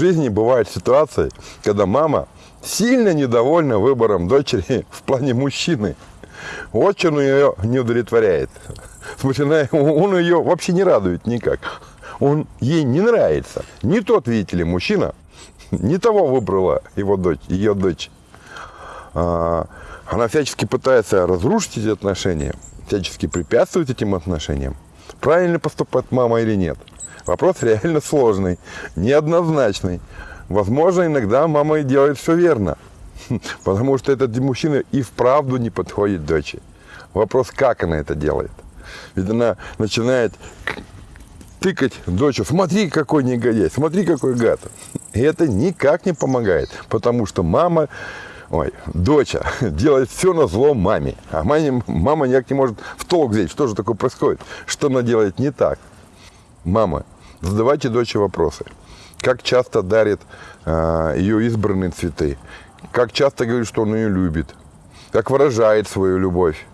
жизни бывают ситуации, когда мама сильно недовольна выбором дочери в плане мужчины. Вот ее не удовлетворяет. В смысле, он ее вообще не радует никак. Он ей не нравится. Не тот, видите ли, мужчина, не того выбрала его дочь, ее дочь. А, она всячески пытается разрушить эти отношения, всячески препятствовать этим отношениям. Правильно поступает мама или нет? Вопрос реально сложный, неоднозначный. Возможно, иногда мама и делает все верно, потому что этот мужчина и вправду не подходит дочери. Вопрос, как она это делает. Ведь она начинает тыкать дочь, смотри, какой негодяй, смотри, какой гад. И это никак не помогает, потому что мама, ой, доча делает все на зло маме. А маме, мама никак не может в толк взять, что же такое происходит, что она делает не так. Мама, задавайте дочери вопросы. Как часто дарит э, ее избранные цветы? Как часто говорит, что он ее любит? Как выражает свою любовь?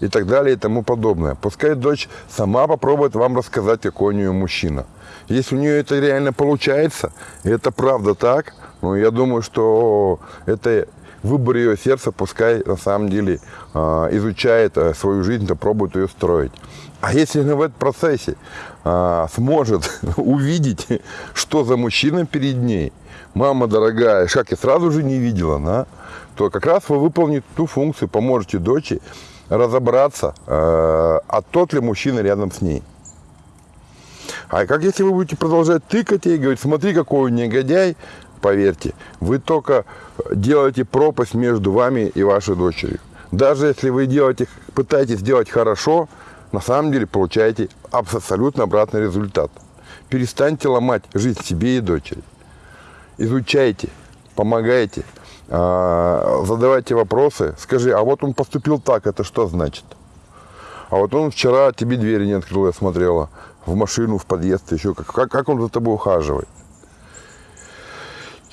и так далее и тому подобное. Пускай дочь сама попробует вам рассказать, какой у нее мужчина. Если у нее это реально получается, и это правда так, ну, я думаю, что это выбор ее сердца, пускай на самом деле э, изучает э, свою жизнь, то пробует ее строить. А если она в этом процессе э, сможет увидеть, что за мужчина перед ней, мама дорогая, как я сразу же не видела, да, то как раз вы выполните ту функцию, поможете дочери разобраться, э, а тот ли мужчина рядом с ней. А как если вы будете продолжать тыкать и говорить, смотри, какой он негодяй, поверьте, вы только делаете пропасть между вами и вашей дочерью. Даже если вы делаете, пытаетесь сделать хорошо, на самом деле получаете абсолютно обратный результат. Перестаньте ломать жизнь себе и дочери. Изучайте, помогайте, а, задавайте вопросы. Скажи, а вот он поступил так, это что значит? А вот он вчера тебе двери не открыл, я смотрела, в машину, в подъезд, еще как, как, как он за тобой ухаживает.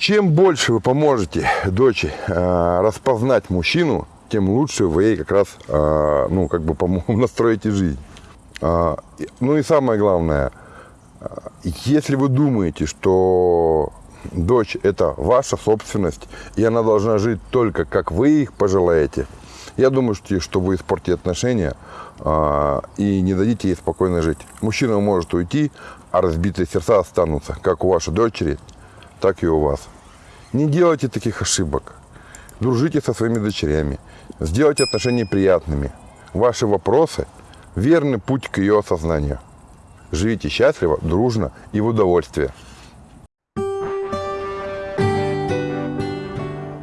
Чем больше вы поможете дочери э, распознать мужчину, тем лучше вы ей как раз, э, ну, как бы настроите жизнь. Э, ну и самое главное, если вы думаете, что дочь – это ваша собственность, и она должна жить только, как вы их пожелаете. Я думаю, что вы испортите отношения а, и не дадите ей спокойно жить. Мужчина может уйти, а разбитые сердца останутся, как у вашей дочери, так и у вас. Не делайте таких ошибок. Дружите со своими дочерями. Сделайте отношения приятными. Ваши вопросы – верный путь к ее осознанию. Живите счастливо, дружно и в удовольствие.